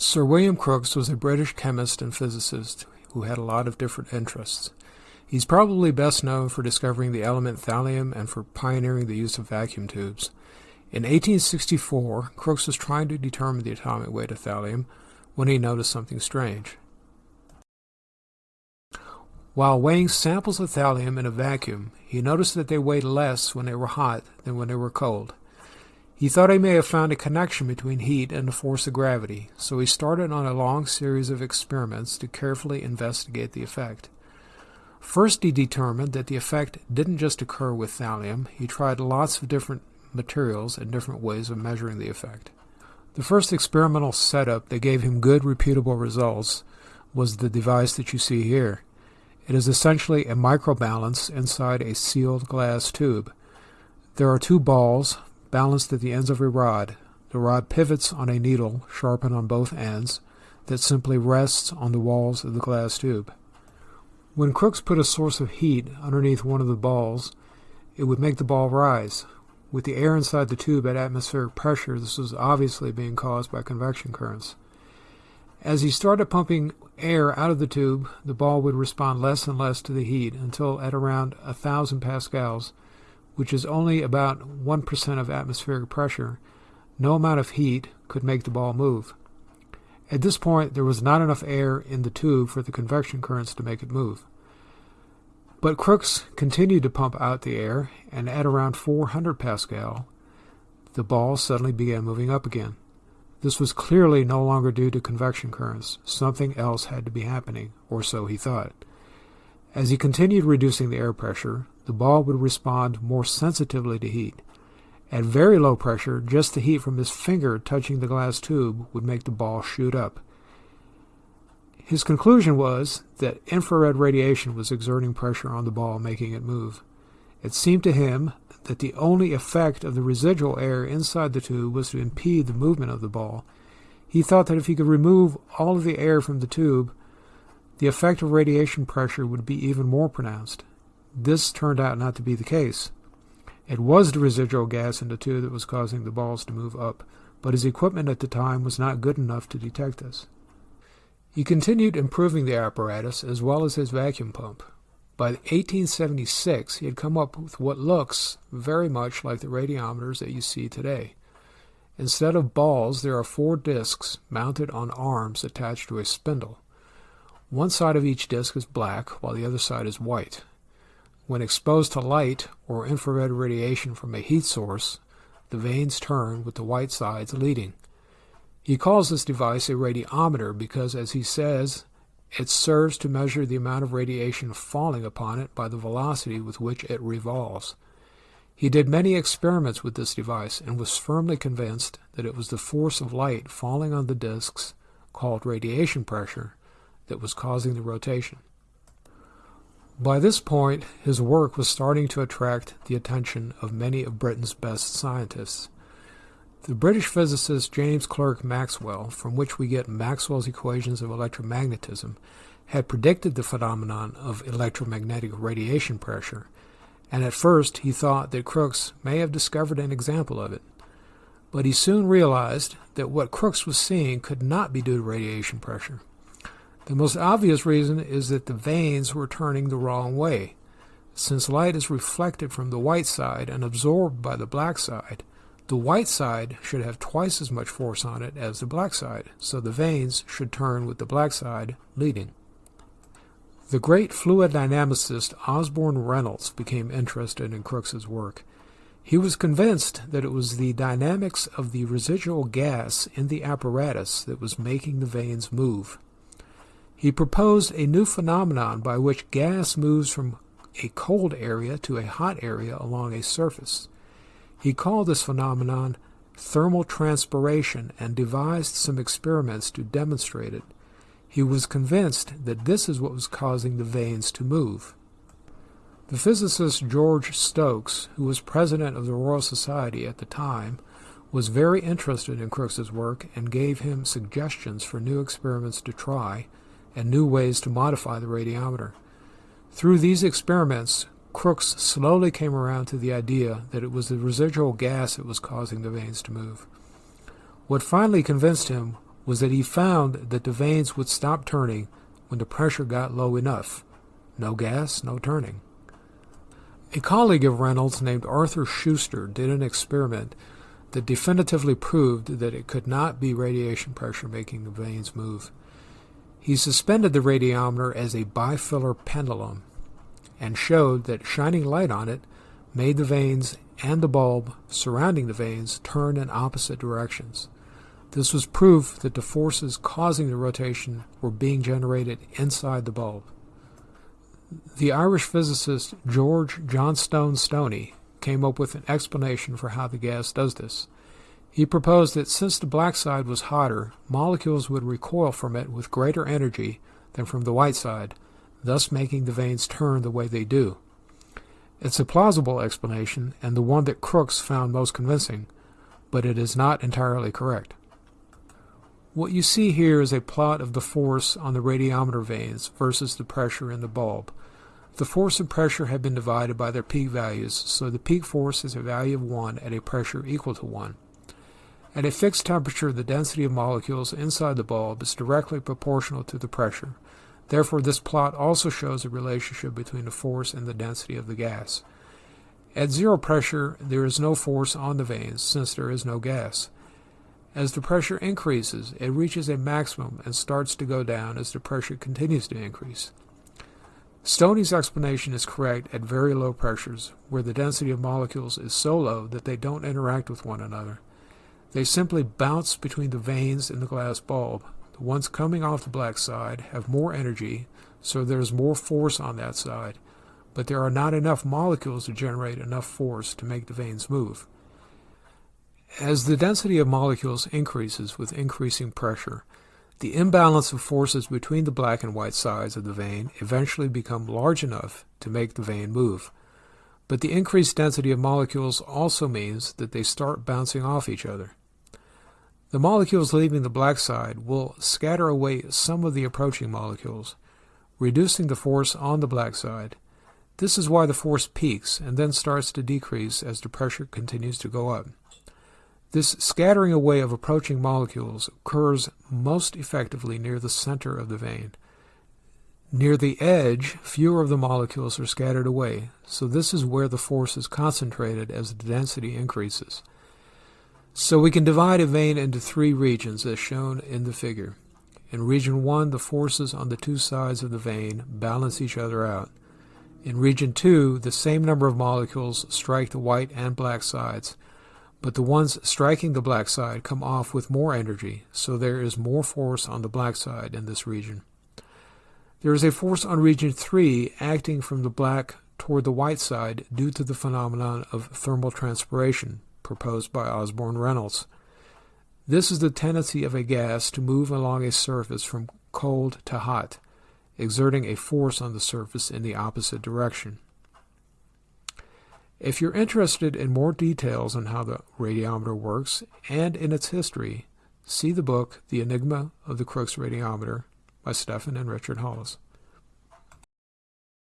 Sir William Crookes was a British chemist and physicist who had a lot of different interests. He's probably best known for discovering the element thallium and for pioneering the use of vacuum tubes. In 1864, Crookes was trying to determine the atomic weight of thallium when he noticed something strange. While weighing samples of thallium in a vacuum, he noticed that they weighed less when they were hot than when they were cold. He thought he may have found a connection between heat and the force of gravity, so he started on a long series of experiments to carefully investigate the effect. First, he determined that the effect didn't just occur with thallium. He tried lots of different materials and different ways of measuring the effect. The first experimental setup that gave him good, repeatable results was the device that you see here. It is essentially a microbalance inside a sealed glass tube. There are two balls balanced at the ends of a rod. The rod pivots on a needle sharpened on both ends that simply rests on the walls of the glass tube. When Crookes put a source of heat underneath one of the balls, it would make the ball rise. With the air inside the tube at atmospheric pressure, this was obviously being caused by convection currents. As he started pumping air out of the tube, the ball would respond less and less to the heat until at around a thousand pascals, which is only about 1% of atmospheric pressure, no amount of heat could make the ball move. At this point, there was not enough air in the tube for the convection currents to make it move. But Crookes continued to pump out the air, and at around 400 pascal, the ball suddenly began moving up again. This was clearly no longer due to convection currents. Something else had to be happening, or so he thought. As he continued reducing the air pressure, the ball would respond more sensitively to heat. At very low pressure, just the heat from his finger touching the glass tube would make the ball shoot up. His conclusion was that infrared radiation was exerting pressure on the ball, making it move. It seemed to him that the only effect of the residual air inside the tube was to impede the movement of the ball. He thought that if he could remove all of the air from the tube, the effect of radiation pressure would be even more pronounced. This turned out not to be the case. It was the residual gas in the tube that was causing the balls to move up, but his equipment at the time was not good enough to detect this. He continued improving the apparatus as well as his vacuum pump. By 1876, he had come up with what looks very much like the radiometers that you see today. Instead of balls, there are four discs mounted on arms attached to a spindle. One side of each disc is black, while the other side is white. When exposed to light or infrared radiation from a heat source, the vanes turn with the white sides leading. He calls this device a radiometer because, as he says, it serves to measure the amount of radiation falling upon it by the velocity with which it revolves. He did many experiments with this device and was firmly convinced that it was the force of light falling on the disks, called radiation pressure, that was causing the rotation. By this point, his work was starting to attract the attention of many of Britain's best scientists. The British physicist James Clerk Maxwell, from which we get Maxwell's equations of electromagnetism, had predicted the phenomenon of electromagnetic radiation pressure, and at first he thought that Crookes may have discovered an example of it. But he soon realized that what Crookes was seeing could not be due to radiation pressure. The most obvious reason is that the vanes were turning the wrong way. Since light is reflected from the white side and absorbed by the black side, the white side should have twice as much force on it as the black side, so the vanes should turn with the black side leading. The great fluid dynamicist Osborne Reynolds became interested in Crookes's work. He was convinced that it was the dynamics of the residual gas in the apparatus that was making the vanes move. He proposed a new phenomenon by which gas moves from a cold area to a hot area along a surface. He called this phenomenon thermal transpiration and devised some experiments to demonstrate it. He was convinced that this is what was causing the vanes to move. The physicist George Stokes, who was president of the Royal Society at the time, was very interested in Crookes's work and gave him suggestions for new experiments to try and new ways to modify the radiometer. Through these experiments, Crookes slowly came around to the idea that it was the residual gas that was causing the vanes to move. What finally convinced him was that he found that the vanes would stop turning when the pressure got low enough. No gas, no turning. A colleague of Reynolds named Arthur Schuster did an experiment that definitively proved that it could not be radiation pressure making the vanes move. He suspended the radiometer as a bifilar pendulum and showed that shining light on it made the vanes and the bulb surrounding the vanes turn in opposite directions. This was proof that the forces causing the rotation were being generated inside the bulb. The Irish physicist George Johnstone Stoney came up with an explanation for how the gas does this. He proposed that since the black side was hotter, molecules would recoil from it with greater energy than from the white side, thus making the vanes turn the way they do. It's a plausible explanation and the one that Crookes found most convincing, but it is not entirely correct. What you see here is a plot of the force on the radiometer vanes versus the pressure in the bulb. The force and pressure have been divided by their peak values, so the peak force is a value of 1 at a pressure equal to 1. At a fixed temperature, the density of molecules inside the bulb is directly proportional to the pressure. Therefore, this plot also shows a relationship between the force and the density of the gas. At zero pressure, there is no force on the vanes since there is no gas. As the pressure increases, it reaches a maximum and starts to go down as the pressure continues to increase. Stoney's explanation is correct at very low pressures, where the density of molecules is so low that they don't interact with one another. They simply bounce between the vanes in the glass bulb. The ones coming off the black side have more energy, so there's more force on that side, but there are not enough molecules to generate enough force to make the vanes move. As the density of molecules increases with increasing pressure, the imbalance of forces between the black and white sides of the vane eventually become large enough to make the vane move. But the increased density of molecules also means that they start bouncing off each other. The molecules leaving the black side will scatter away some of the approaching molecules, reducing the force on the black side. This is why the force peaks and then starts to decrease as the pressure continues to go up. This scattering away of approaching molecules occurs most effectively near the center of the vane. Near the edge, fewer of the molecules are scattered away, so this is where the force is concentrated as the density increases. So we can divide a vane into three regions as shown in the figure. In region 1, the forces on the two sides of the vane balance each other out. In region 2, the same number of molecules strike the white and black sides, but the ones striking the black side come off with more energy, so there is more force on the black side in this region. There is a force on region 3 acting from the black toward the white side due to the phenomenon of thermal transpiration proposed by Osborne Reynolds. This is the tendency of a gas to move along a surface from cold to hot, exerting a force on the surface in the opposite direction. If you're interested in more details on how the radiometer works and in its history, see the book The Enigma of the Crookes Radiometer by Stephan and Richard Hollis.